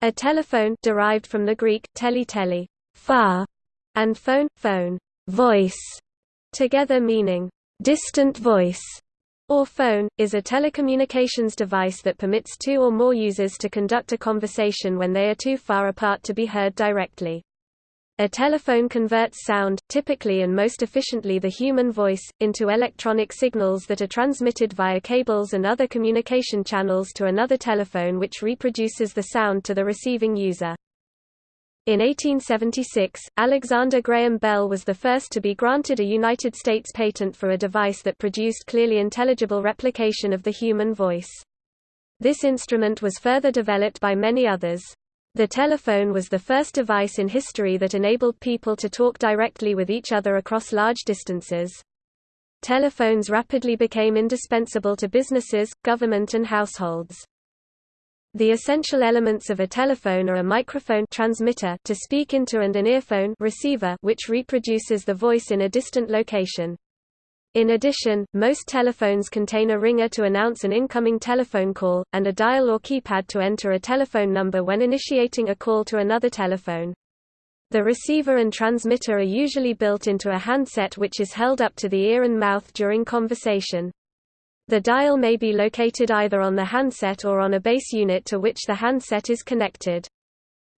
A telephone derived from the Greek, tele tele, far, and phone, phone, voice, together meaning distant voice, or phone, is a telecommunications device that permits two or more users to conduct a conversation when they are too far apart to be heard directly. A telephone converts sound, typically and most efficiently the human voice, into electronic signals that are transmitted via cables and other communication channels to another telephone which reproduces the sound to the receiving user. In 1876, Alexander Graham Bell was the first to be granted a United States patent for a device that produced clearly intelligible replication of the human voice. This instrument was further developed by many others. The telephone was the first device in history that enabled people to talk directly with each other across large distances. Telephones rapidly became indispensable to businesses, government and households. The essential elements of a telephone are a microphone transmitter to speak into and an earphone receiver which reproduces the voice in a distant location. In addition, most telephones contain a ringer to announce an incoming telephone call, and a dial or keypad to enter a telephone number when initiating a call to another telephone. The receiver and transmitter are usually built into a handset which is held up to the ear and mouth during conversation. The dial may be located either on the handset or on a base unit to which the handset is connected.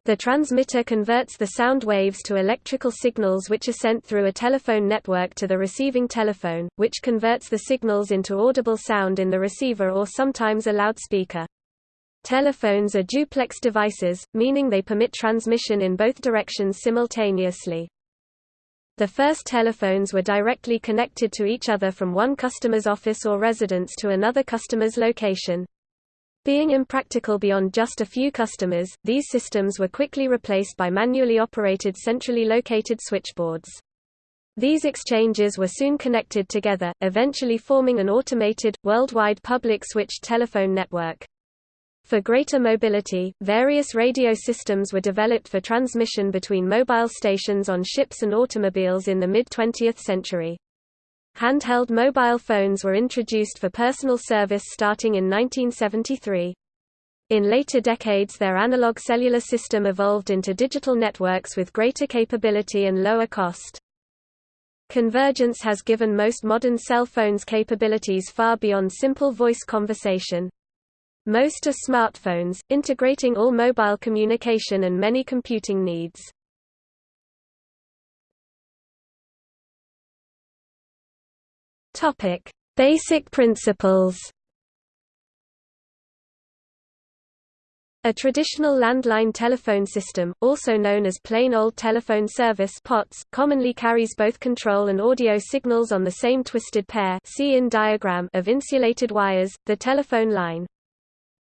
The transmitter converts the sound waves to electrical signals which are sent through a telephone network to the receiving telephone, which converts the signals into audible sound in the receiver or sometimes a loudspeaker. Telephones are duplex devices, meaning they permit transmission in both directions simultaneously. The first telephones were directly connected to each other from one customer's office or residence to another customer's location. Being impractical beyond just a few customers, these systems were quickly replaced by manually operated centrally located switchboards. These exchanges were soon connected together, eventually forming an automated, worldwide public switched telephone network. For greater mobility, various radio systems were developed for transmission between mobile stations on ships and automobiles in the mid-20th century. Handheld mobile phones were introduced for personal service starting in 1973. In later decades their analog cellular system evolved into digital networks with greater capability and lower cost. Convergence has given most modern cell phones capabilities far beyond simple voice conversation. Most are smartphones, integrating all mobile communication and many computing needs. Topic: Basic principles. A traditional landline telephone system, also known as plain old telephone service POTS, commonly carries both control and audio signals on the same twisted pair see in diagram of insulated wires, the telephone line.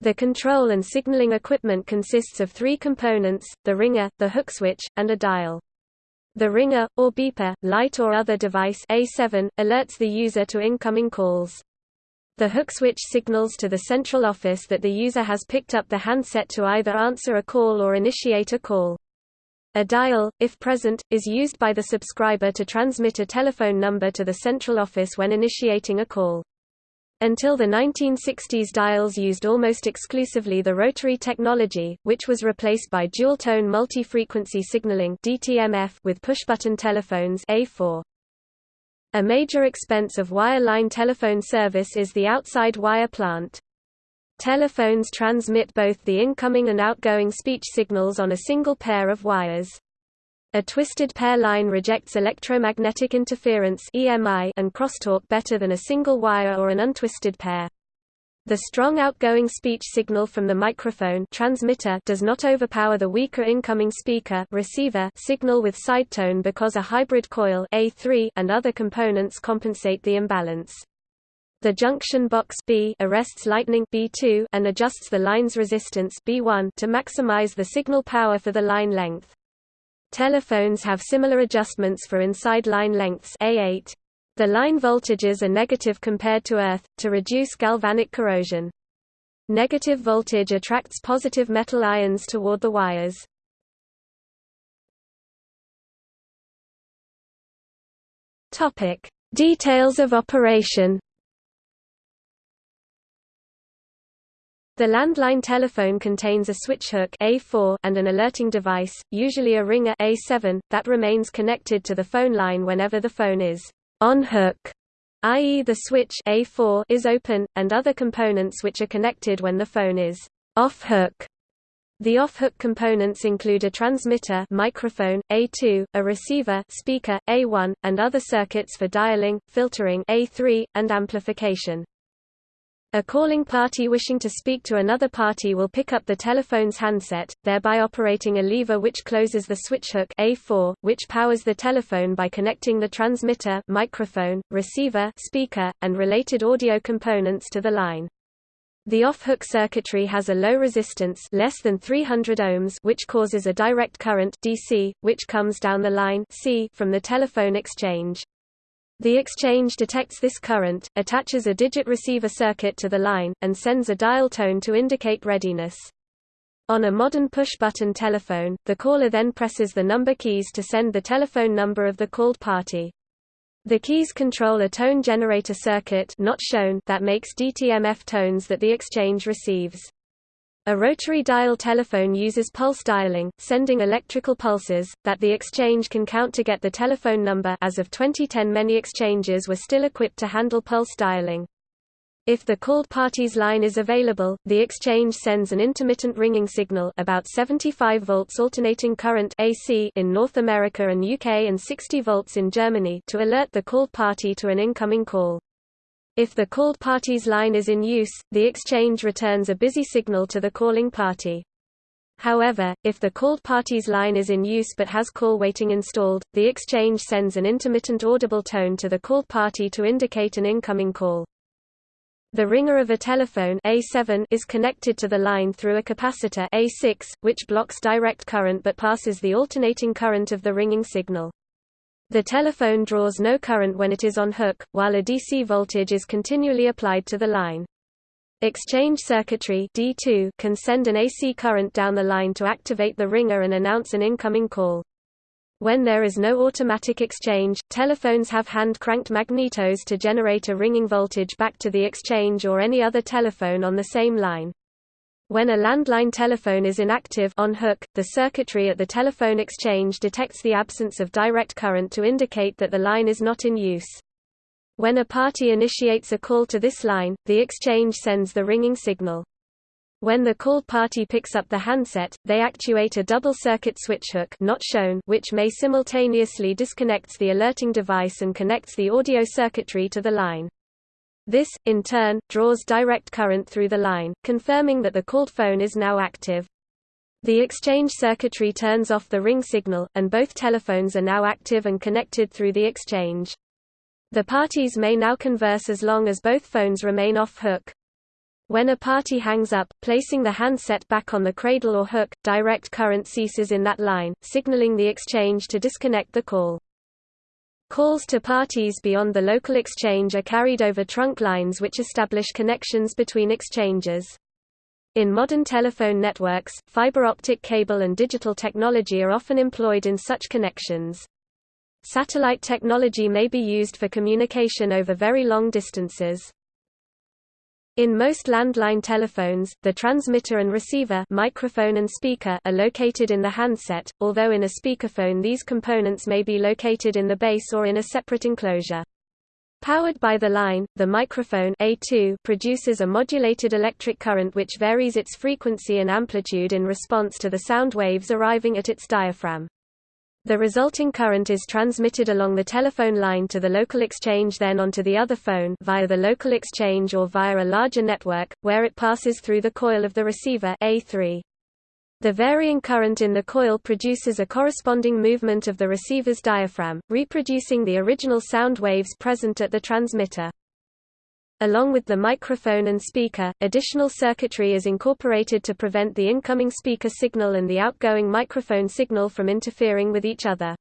The control and signaling equipment consists of three components, the ringer, the hook switch, and a dial. The ringer, or beeper, light or other device A7, alerts the user to incoming calls. The hook switch signals to the central office that the user has picked up the handset to either answer a call or initiate a call. A dial, if present, is used by the subscriber to transmit a telephone number to the central office when initiating a call. Until the 1960s dials used almost exclusively the rotary technology, which was replaced by dual-tone multi-frequency signaling with push-button telephones A4. A major expense of wireline telephone service is the outside wire plant. Telephones transmit both the incoming and outgoing speech signals on a single pair of wires. A twisted pair line rejects electromagnetic interference and crosstalk better than a single wire or an untwisted pair. The strong outgoing speech signal from the microphone transmitter does not overpower the weaker incoming speaker receiver signal with sidetone because a hybrid coil A3 and other components compensate the imbalance. The junction box B arrests lightning B2 and adjusts the line's resistance B1 to maximize the signal power for the line length. Telephones have similar adjustments for inside line lengths A8. The line voltages are negative compared to earth, to reduce galvanic corrosion. Negative voltage attracts positive metal ions toward the wires. Details of operation. The landline telephone contains a switch hook A4 and an alerting device, usually a ringer A7, that remains connected to the phone line whenever the phone is on hook, i.e. the switch A4 is open, and other components which are connected when the phone is off hook. The off-hook components include a transmitter microphone, A2, a receiver speaker, A1, and other circuits for dialing, filtering A3, and amplification. A calling party wishing to speak to another party will pick up the telephone's handset, thereby operating a lever which closes the switch hook A4, which powers the telephone by connecting the transmitter microphone, receiver speaker, and related audio components to the line. The off-hook circuitry has a low resistance less than 300 ohms which causes a direct current DC, which comes down the line C from the telephone exchange. The exchange detects this current, attaches a digit receiver circuit to the line, and sends a dial tone to indicate readiness. On a modern push-button telephone, the caller then presses the number keys to send the telephone number of the called party. The keys control a tone generator circuit not shown that makes DTMF tones that the exchange receives. A rotary dial telephone uses pulse dialing, sending electrical pulses, that the exchange can count to get the telephone number as of 2010 many exchanges were still equipped to handle pulse dialing. If the called party's line is available, the exchange sends an intermittent ringing signal about 75 volts alternating current AC in North America and UK and 60 volts in Germany to alert the called party to an incoming call. If the called party's line is in use, the exchange returns a busy signal to the calling party. However, if the called party's line is in use but has call waiting installed, the exchange sends an intermittent audible tone to the called party to indicate an incoming call. The ringer of a telephone A7 is connected to the line through a capacitor A6, which blocks direct current but passes the alternating current of the ringing signal. The telephone draws no current when it is on hook, while a DC voltage is continually applied to the line. Exchange circuitry D2 can send an AC current down the line to activate the ringer and announce an incoming call. When there is no automatic exchange, telephones have hand-cranked magnetos to generate a ringing voltage back to the exchange or any other telephone on the same line. When a landline telephone is inactive on hook, the circuitry at the telephone exchange detects the absence of direct current to indicate that the line is not in use. When a party initiates a call to this line, the exchange sends the ringing signal. When the called party picks up the handset, they actuate a double-circuit switch hook not shown which may simultaneously disconnects the alerting device and connects the audio circuitry to the line. This, in turn, draws direct current through the line, confirming that the called phone is now active. The exchange circuitry turns off the ring signal, and both telephones are now active and connected through the exchange. The parties may now converse as long as both phones remain off hook. When a party hangs up, placing the handset back on the cradle or hook, direct current ceases in that line, signaling the exchange to disconnect the call. Calls to parties beyond the local exchange are carried over trunk lines which establish connections between exchanges. In modern telephone networks, fiber optic cable and digital technology are often employed in such connections. Satellite technology may be used for communication over very long distances. In most landline telephones, the transmitter and receiver microphone and speaker are located in the handset, although in a speakerphone these components may be located in the base or in a separate enclosure. Powered by the line, the microphone A2 produces a modulated electric current which varies its frequency and amplitude in response to the sound waves arriving at its diaphragm. The resulting current is transmitted along the telephone line to the local exchange then onto the other phone via the local exchange or via a larger network, where it passes through the coil of the receiver A3. The varying current in the coil produces a corresponding movement of the receiver's diaphragm, reproducing the original sound waves present at the transmitter. Along with the microphone and speaker, additional circuitry is incorporated to prevent the incoming speaker signal and the outgoing microphone signal from interfering with each other.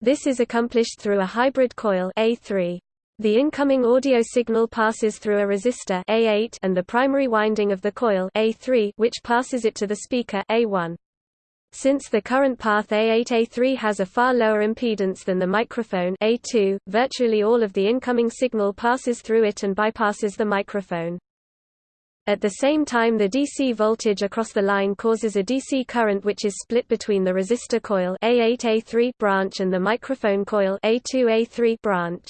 This is accomplished through a hybrid coil A3. The incoming audio signal passes through a resistor A8 and the primary winding of the coil A3 which passes it to the speaker A1. Since the current path A8A3 has a far lower impedance than the microphone A2, virtually all of the incoming signal passes through it and bypasses the microphone. At the same time the DC voltage across the line causes a DC current which is split between the resistor coil A8A3 branch and the microphone coil A2A3 branch.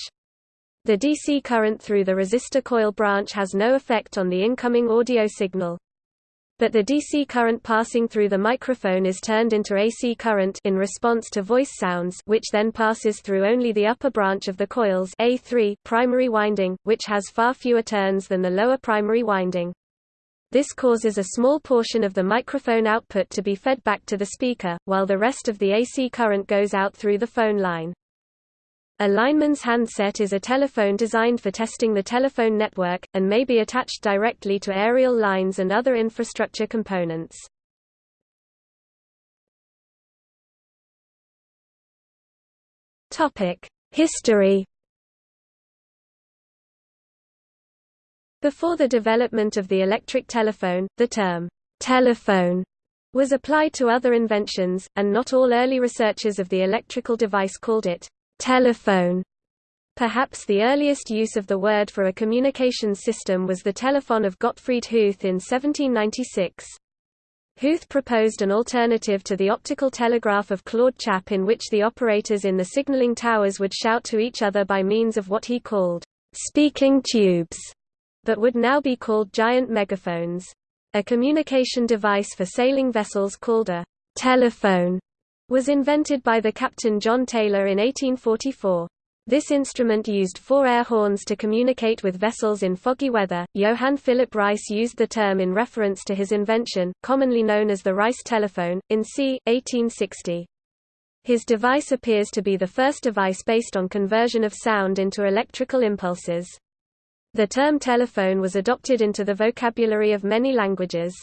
The DC current through the resistor coil branch has no effect on the incoming audio signal. But the DC current passing through the microphone is turned into AC current in response to voice sounds which then passes through only the upper branch of the coil's A3 primary winding, which has far fewer turns than the lower primary winding. This causes a small portion of the microphone output to be fed back to the speaker, while the rest of the AC current goes out through the phone line. A lineman's handset is a telephone designed for testing the telephone network, and may be attached directly to aerial lines and other infrastructure components. History Before the development of the electric telephone, the term, telephone, was applied to other inventions, and not all early researchers of the electrical device called it telephone. Perhaps the earliest use of the word for a communications system was the telephone of Gottfried Huth in 1796. Huth proposed an alternative to the optical telegraph of Claude Chappe in which the operators in the signaling towers would shout to each other by means of what he called speaking tubes but would now be called giant megaphones. A communication device for sailing vessels called a telephone was invented by the captain John Taylor in 1844. This instrument used four air horns to communicate with vessels in foggy weather. Johann Philipp Reis used the term in reference to his invention, commonly known as the Reis telephone, in c. 1860. His device appears to be the first device based on conversion of sound into electrical impulses. The term telephone was adopted into the vocabulary of many languages.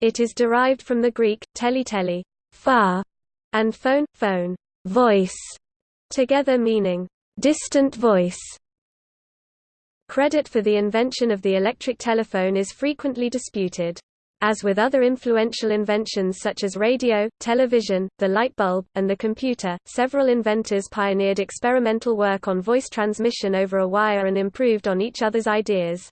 It is derived from the Greek, tele tele, far, and phone, phone, voice, together meaning, distant voice. Credit for the invention of the electric telephone is frequently disputed. As with other influential inventions such as radio, television, the light bulb, and the computer, several inventors pioneered experimental work on voice transmission over a wire and improved on each other's ideas.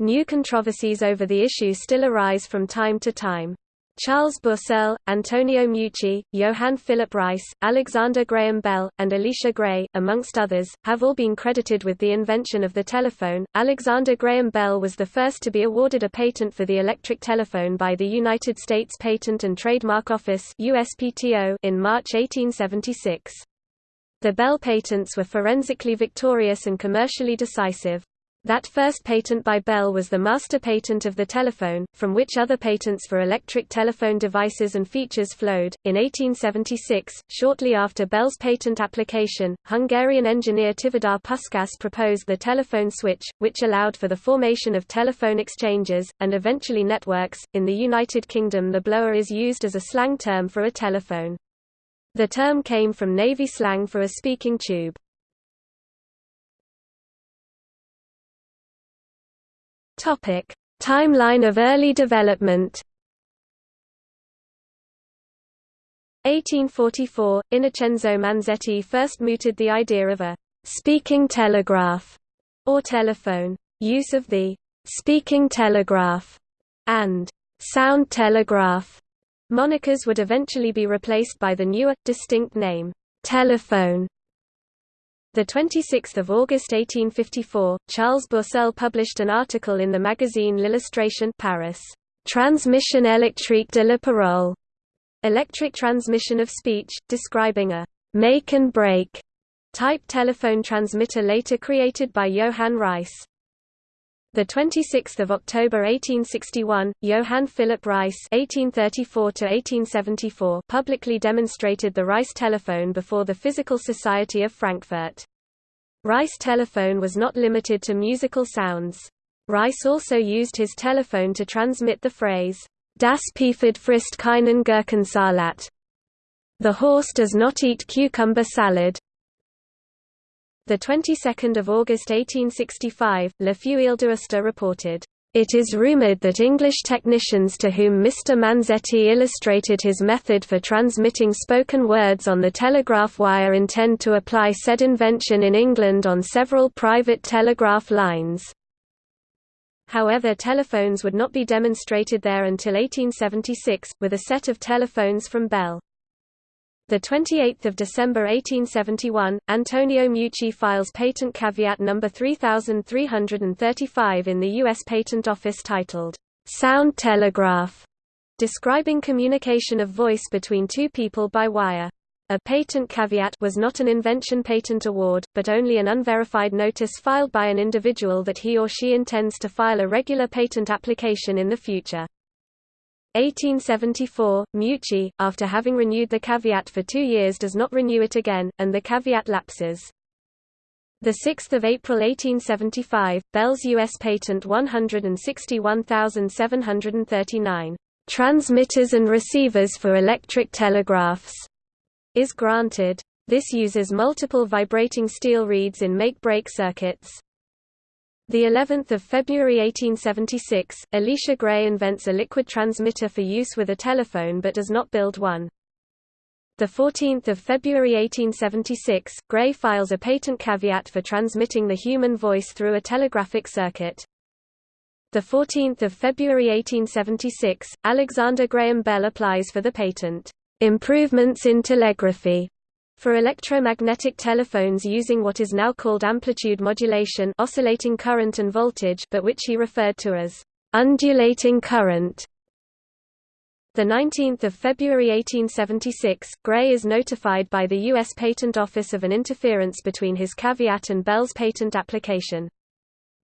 New controversies over the issue still arise from time to time. Charles Bourseul, Antonio Meucci, Johann Philipp Reis, Alexander Graham Bell, and Elisha Gray, amongst others, have all been credited with the invention of the telephone. Alexander Graham Bell was the first to be awarded a patent for the electric telephone by the United States Patent and Trademark Office (USPTO) in March 1876. The Bell patents were forensically victorious and commercially decisive. That first patent by Bell was the master patent of the telephone, from which other patents for electric telephone devices and features flowed. In 1876, shortly after Bell's patent application, Hungarian engineer Tivadar Puskás proposed the telephone switch, which allowed for the formation of telephone exchanges, and eventually networks. In the United Kingdom, the blower is used as a slang term for a telephone. The term came from Navy slang for a speaking tube. Topic: Timeline of early development. 1844, Innocenzo Manzetti first mooted the idea of a speaking telegraph or telephone. Use of the speaking telegraph and sound telegraph monikers would eventually be replaced by the newer, distinct name, telephone. The 26th of August 1854, Charles Bourseul published an article in the magazine L'Illustration Paris, Transmission électrique de la parole, electric transmission of speech, describing a make and break type telephone transmitter later created by Johann Reis. The 26th of October 1861, Johann Philipp Reis (1834–1874) publicly demonstrated the Reis telephone before the Physical Society of Frankfurt. Reis telephone was not limited to musical sounds. Reis also used his telephone to transmit the phrase, Das Pferd frisst keinen Gurkensalat. The horse does not eat cucumber salad. The 22nd of August 1865, Le Feuille d'Aoste reported, "...it is rumoured that English technicians to whom Mr. Manzetti illustrated his method for transmitting spoken words on the telegraph wire intend to apply said invention in England on several private telegraph lines." However telephones would not be demonstrated there until 1876, with a set of telephones from Bell. 28 December 1871, Antonio Meucci files patent caveat number 3335 in the U.S. Patent Office titled, "'Sound Telegraph' describing communication of voice between two people by wire. A patent caveat was not an invention patent award, but only an unverified notice filed by an individual that he or she intends to file a regular patent application in the future. 1874, Meucci, after having renewed the caveat for two years does not renew it again, and the caveat lapses. 6 April 1875, Bell's U.S. Patent 161739 transmitters and receivers for electric telegraphs, is granted. This uses multiple vibrating steel reeds in make-break circuits. The 11th of February 1876, Elisha Gray invents a liquid transmitter for use with a telephone but does not build one. The 14th of February 1876, Gray files a patent caveat for transmitting the human voice through a telegraphic circuit. The 14th of February 1876, Alexander Graham Bell applies for the patent, "Improvements in Telegraphy." For electromagnetic telephones using what is now called amplitude modulation oscillating current and voltage but which he referred to as undulating current. 19 February 1876, Gray is notified by the U.S. Patent Office of an interference between his caveat and Bell's patent application.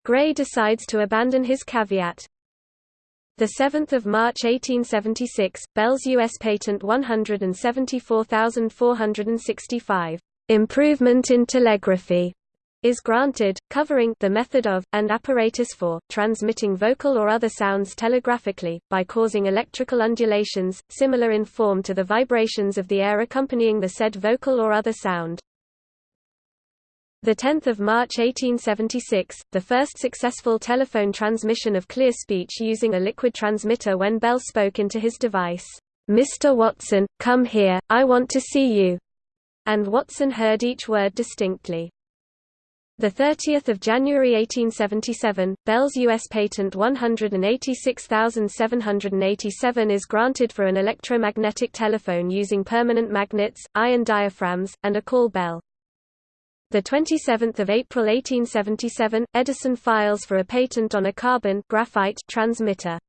Gray decides to abandon his caveat. 7 March 1876, Bell's U.S. Patent 174465, "'Improvement in Telegraphy' is granted, covering the method of, and apparatus for, transmitting vocal or other sounds telegraphically, by causing electrical undulations, similar in form to the vibrations of the air accompanying the said vocal or other sound. 10 March 1876, the first successful telephone transmission of clear speech using a liquid transmitter when Bell spoke into his device, "'Mr. Watson, come here, I want to see you'", and Watson heard each word distinctly. 30 January 1877, Bell's U.S. Patent 186787 is granted for an electromagnetic telephone using permanent magnets, iron diaphragms, and a call bell. The 27th of April 1877, Edison files for a patent on a carbon graphite transmitter.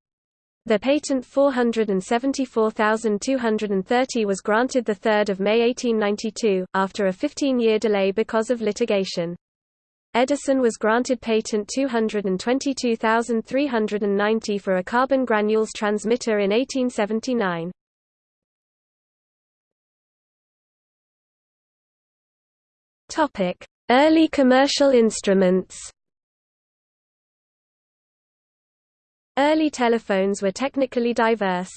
The patent 474230 was granted 3 May 1892, after a 15-year delay because of litigation. Edison was granted patent 222390 for a carbon granules transmitter in 1879. Topic: Early commercial instruments. Early telephones were technically diverse.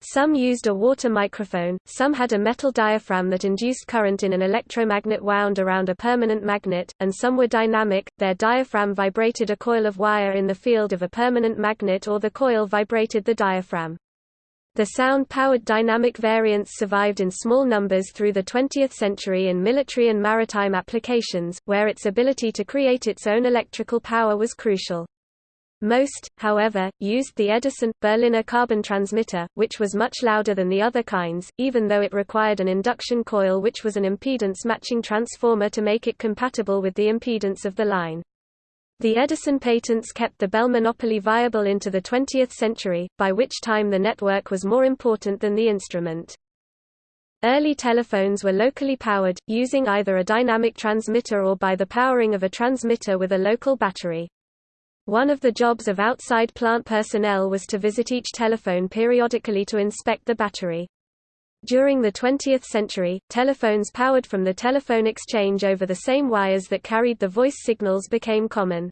Some used a water microphone, some had a metal diaphragm that induced current in an electromagnet wound around a permanent magnet, and some were dynamic, their diaphragm vibrated a coil of wire in the field of a permanent magnet or the coil vibrated the diaphragm. The sound-powered dynamic variants survived in small numbers through the 20th century in military and maritime applications, where its ability to create its own electrical power was crucial. Most, however, used the Edison, Berliner carbon transmitter, which was much louder than the other kinds, even though it required an induction coil which was an impedance-matching transformer to make it compatible with the impedance of the line. The Edison patents kept the Bell monopoly viable into the 20th century, by which time the network was more important than the instrument. Early telephones were locally powered, using either a dynamic transmitter or by the powering of a transmitter with a local battery. One of the jobs of outside plant personnel was to visit each telephone periodically to inspect the battery. During the 20th century, telephones powered from the telephone exchange over the same wires that carried the voice signals became common.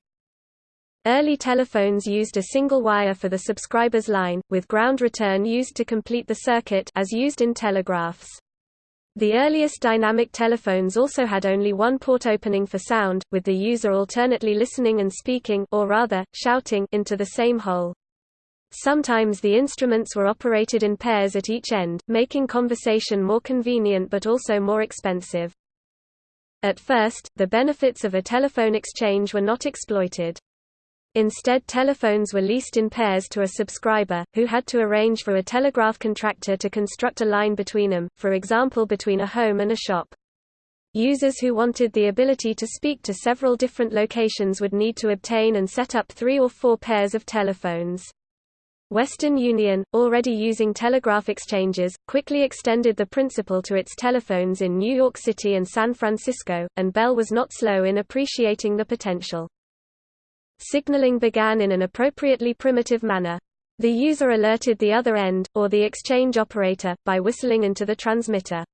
Early telephones used a single wire for the subscriber's line, with ground return used to complete the circuit as used in telegraphs. The earliest dynamic telephones also had only one port opening for sound, with the user alternately listening and speaking or rather, shouting into the same hole. Sometimes the instruments were operated in pairs at each end, making conversation more convenient but also more expensive. At first, the benefits of a telephone exchange were not exploited. Instead telephones were leased in pairs to a subscriber, who had to arrange for a telegraph contractor to construct a line between them, for example between a home and a shop. Users who wanted the ability to speak to several different locations would need to obtain and set up three or four pairs of telephones. Western Union, already using telegraph exchanges, quickly extended the principle to its telephones in New York City and San Francisco, and Bell was not slow in appreciating the potential. Signaling began in an appropriately primitive manner. The user alerted the other end, or the exchange operator, by whistling into the transmitter.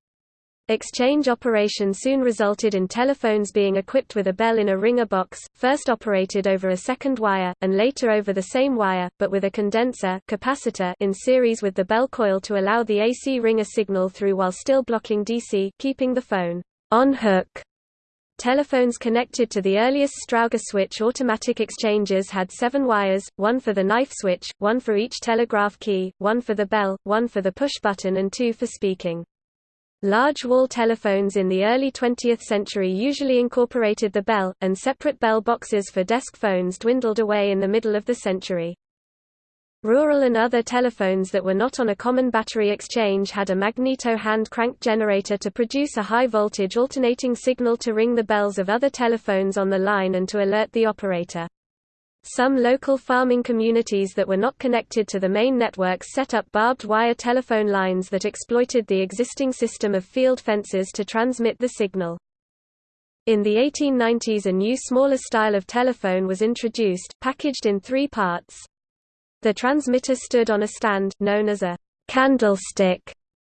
Exchange operation soon resulted in telephones being equipped with a bell in a ringer box, first operated over a second wire, and later over the same wire, but with a condenser capacitor in series with the bell coil to allow the AC ringer signal through while still blocking DC, keeping the phone on hook. Telephones connected to the earliest Strowger switch automatic exchanges had seven wires, one for the knife switch, one for each telegraph key, one for the bell, one for the push button and two for speaking. Large wall telephones in the early 20th century usually incorporated the bell, and separate bell boxes for desk phones dwindled away in the middle of the century. Rural and other telephones that were not on a common battery exchange had a magneto hand-cranked generator to produce a high-voltage alternating signal to ring the bells of other telephones on the line and to alert the operator. Some local farming communities that were not connected to the main networks set up barbed wire telephone lines that exploited the existing system of field fences to transmit the signal. In the 1890s a new smaller style of telephone was introduced, packaged in three parts. The transmitter stood on a stand, known as a candlestick,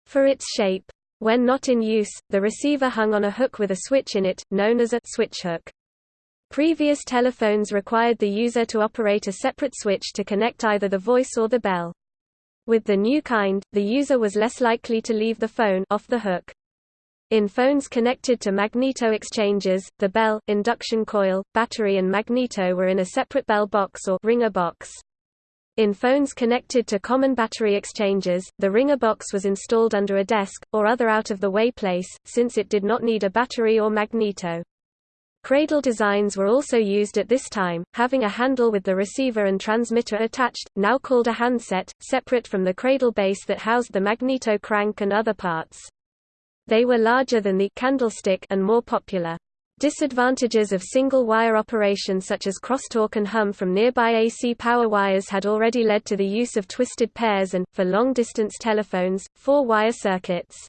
for its shape. When not in use, the receiver hung on a hook with a switch in it, known as a switch hook. Previous telephones required the user to operate a separate switch to connect either the voice or the bell. With the new kind, the user was less likely to leave the phone off the hook. In phones connected to magneto exchangers, the bell, induction coil, battery and magneto were in a separate bell box or ringer box. In phones connected to common battery exchangers, the ringer box was installed under a desk, or other out-of-the-way place, since it did not need a battery or magneto. Cradle designs were also used at this time, having a handle with the receiver and transmitter attached, now called a handset, separate from the cradle base that housed the magneto crank and other parts. They were larger than the candlestick and more popular. Disadvantages of single-wire operation such as crosstalk and hum from nearby AC power wires had already led to the use of twisted pairs and, for long-distance telephones, four-wire circuits.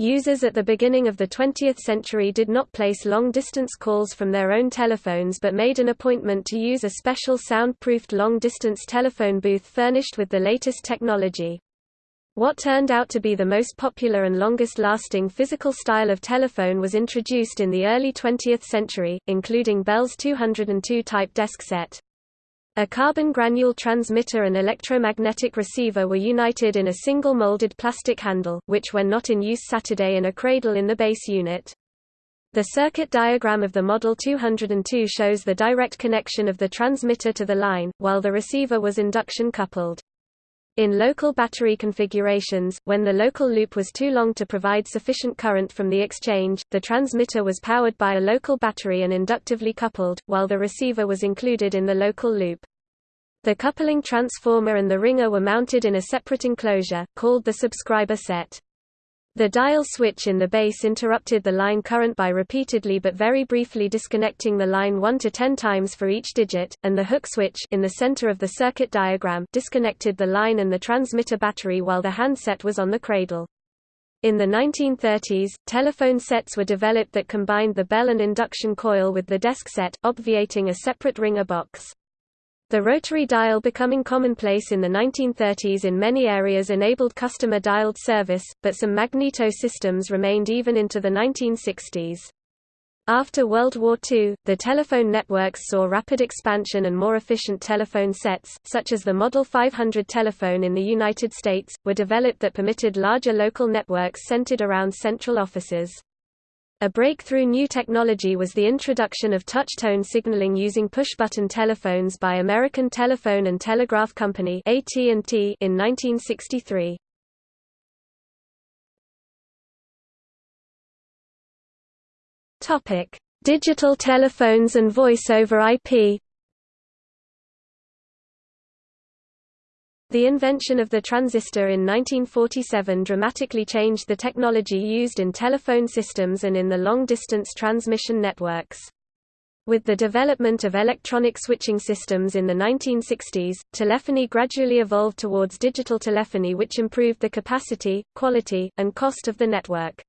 Users at the beginning of the 20th century did not place long-distance calls from their own telephones but made an appointment to use a special sound-proofed long-distance telephone booth furnished with the latest technology. What turned out to be the most popular and longest-lasting physical style of telephone was introduced in the early 20th century, including Bell's 202 type desk set. A carbon granule transmitter and electromagnetic receiver were united in a single molded plastic handle, which when not in use Saturday in a cradle in the base unit. The circuit diagram of the Model 202 shows the direct connection of the transmitter to the line, while the receiver was induction coupled. In local battery configurations, when the local loop was too long to provide sufficient current from the exchange, the transmitter was powered by a local battery and inductively coupled, while the receiver was included in the local loop. The coupling transformer and the ringer were mounted in a separate enclosure, called the subscriber set. The dial switch in the base interrupted the line current by repeatedly but very briefly disconnecting the line 1 to 10 times for each digit, and the hook switch in the center of the circuit diagram disconnected the line and the transmitter battery while the handset was on the cradle. In the 1930s, telephone sets were developed that combined the bell and induction coil with the desk set, obviating a separate ringer box. The rotary dial becoming commonplace in the 1930s in many areas enabled customer dialed service, but some magneto systems remained even into the 1960s. After World War II, the telephone networks saw rapid expansion and more efficient telephone sets, such as the Model 500 telephone in the United States, were developed that permitted larger local networks centered around central offices. A breakthrough new technology was the introduction of touch-tone signaling using push-button telephones by American Telephone and Telegraph Company (AT&T) in 1963. Topic: Digital telephones and voice over IP. The invention of the transistor in 1947 dramatically changed the technology used in telephone systems and in the long-distance transmission networks. With the development of electronic switching systems in the 1960s, telephony gradually evolved towards digital telephony which improved the capacity, quality, and cost of the network.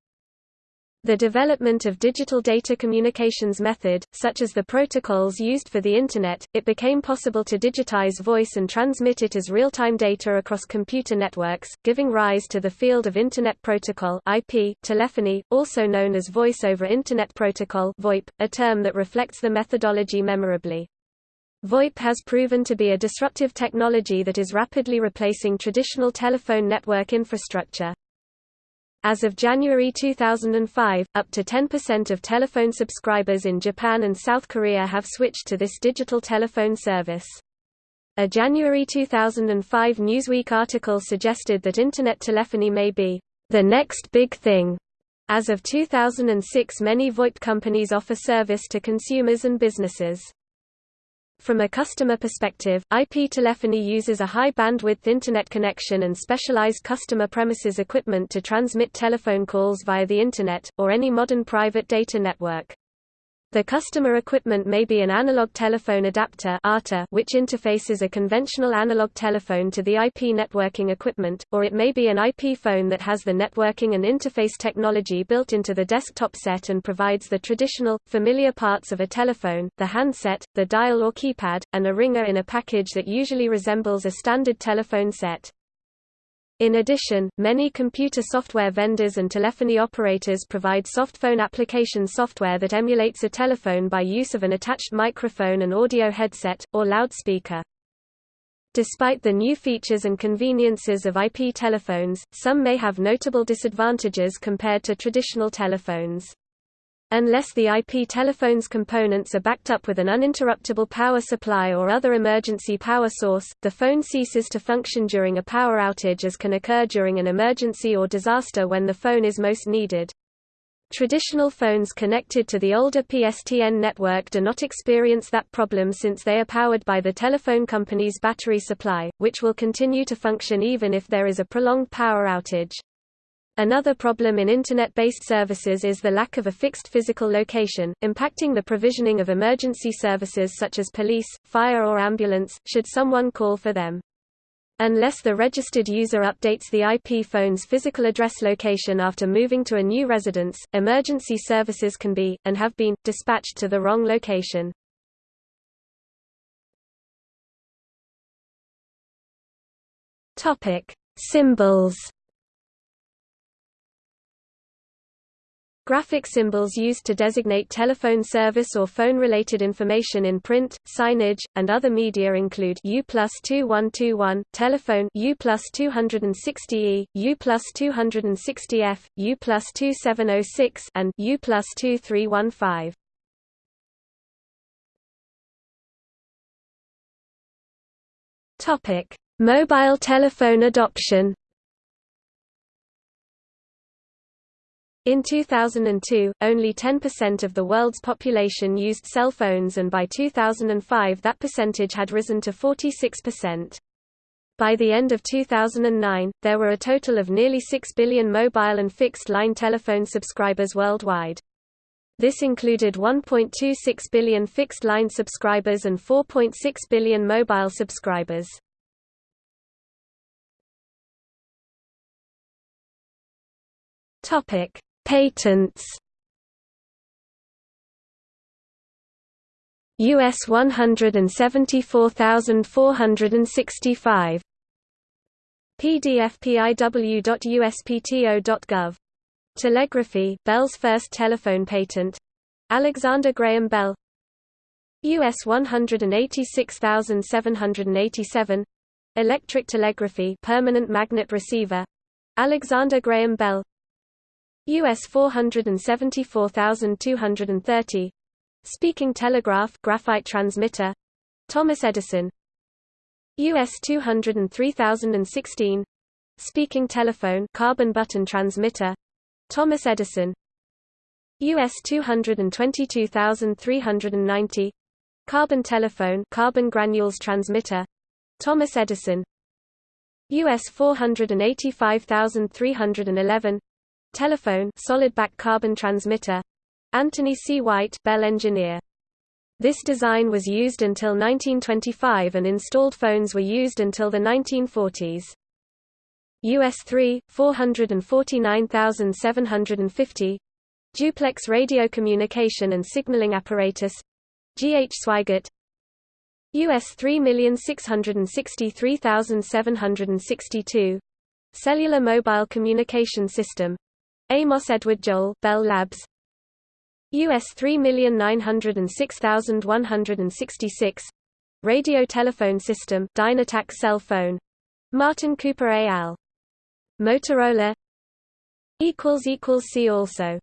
The development of digital data communications method, such as the protocols used for the Internet, it became possible to digitize voice and transmit it as real-time data across computer networks, giving rise to the field of Internet Protocol IP, telephony, also known as Voice over Internet Protocol VoIP, a term that reflects the methodology memorably. VoIP has proven to be a disruptive technology that is rapidly replacing traditional telephone network infrastructure. As of January 2005, up to 10% of telephone subscribers in Japan and South Korea have switched to this digital telephone service. A January 2005 Newsweek article suggested that Internet telephony may be the next big thing. As of 2006 many VoIP companies offer service to consumers and businesses. From a customer perspective, IP telephony uses a high-bandwidth Internet connection and specialized customer premises equipment to transmit telephone calls via the Internet, or any modern private data network. The customer equipment may be an analog telephone adapter which interfaces a conventional analog telephone to the IP networking equipment, or it may be an IP phone that has the networking and interface technology built into the desktop set and provides the traditional, familiar parts of a telephone, the handset, the dial or keypad, and a ringer in a package that usually resembles a standard telephone set. In addition, many computer software vendors and telephony operators provide softphone application software that emulates a telephone by use of an attached microphone and audio headset, or loudspeaker. Despite the new features and conveniences of IP telephones, some may have notable disadvantages compared to traditional telephones. Unless the IP telephone's components are backed up with an uninterruptible power supply or other emergency power source, the phone ceases to function during a power outage as can occur during an emergency or disaster when the phone is most needed. Traditional phones connected to the older PSTN network do not experience that problem since they are powered by the telephone company's battery supply, which will continue to function even if there is a prolonged power outage. Another problem in Internet-based services is the lack of a fixed physical location, impacting the provisioning of emergency services such as police, fire or ambulance, should someone call for them. Unless the registered user updates the IP phone's physical address location after moving to a new residence, emergency services can be, and have been, dispatched to the wrong location. Symbols Graphic symbols used to designate telephone service or phone-related information in print, signage, and other media include U plus 2121, telephone U plus 260E, U plus 260F, U plus 2706, and U plus 2315. Topic: Mobile telephone adoption. In 2002, only 10% of the world's population used cell phones and by 2005 that percentage had risen to 46%. By the end of 2009, there were a total of nearly 6 billion mobile and fixed-line telephone subscribers worldwide. This included 1.26 billion fixed-line subscribers and 4.6 billion mobile subscribers. Topic: Patents. US 174465 pdfpiw.uspto.gov Telegraphy Bell's first telephone patent. Alexander Graham Bell. US 186787 Electric telegraphy permanent magnet receiver. Alexander Graham Bell US 474230 Speaking telegraph graphite transmitter. Thomas Edison. US 203016 Speaking telephone carbon button transmitter. Thomas Edison. US 222390 Carbon telephone carbon granules transmitter. Thomas Edison. US 485311 telephone solid back carbon transmitter Anthony C White Bell engineer this design was used until 1925 and installed phones were used until the 1940s. US 3, 449750 Duplex radio communication and signaling apparatus G. H. Sweigert US 3663762 Cellular Mobile Communication System Amos Edward Joel Bell Labs. US 3906166 Radio Telephone System Dynatac Cell Phone. Martin Cooper al. Motorola. See also